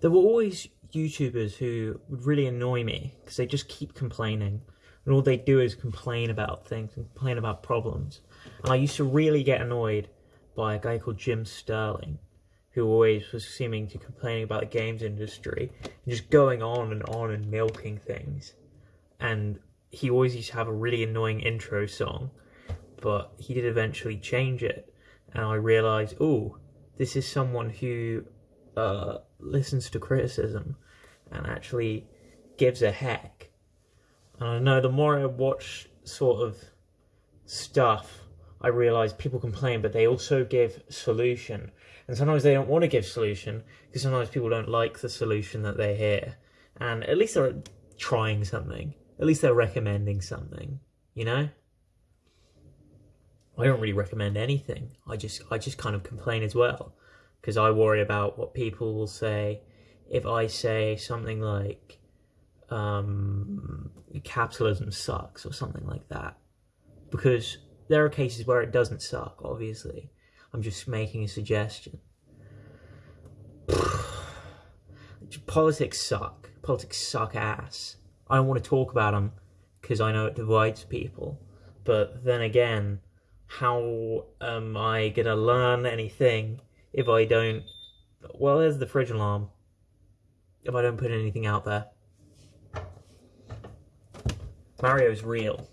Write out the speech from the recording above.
there were always YouTubers who would really annoy me because they just keep complaining. And all they do is complain about things and complain about problems. And I used to really get annoyed by a guy called Jim Sterling, who always was seeming to complain about the games industry and just going on and on and milking things. And he always used to have a really annoying intro song, but he did eventually change it. And I realized, oh, this is someone who uh, listens to criticism and actually gives a heck. And I know the more I watch sort of stuff, I realise people complain, but they also give solution. And sometimes they don't want to give solution because sometimes people don't like the solution that they hear. And at least they're trying something. At least they're recommending something, you know? I don't really recommend anything. I just I just kind of complain as well because I worry about what people will say if I say something like um, capitalism sucks or something like that. Because there are cases where it doesn't suck, obviously. I'm just making a suggestion. Politics suck. Politics suck ass. I don't want to talk about them because I know it divides people. But then again, how am I going to learn anything if I don't... Well, there's the fridge alarm. If I don't put anything out there. Mario's real.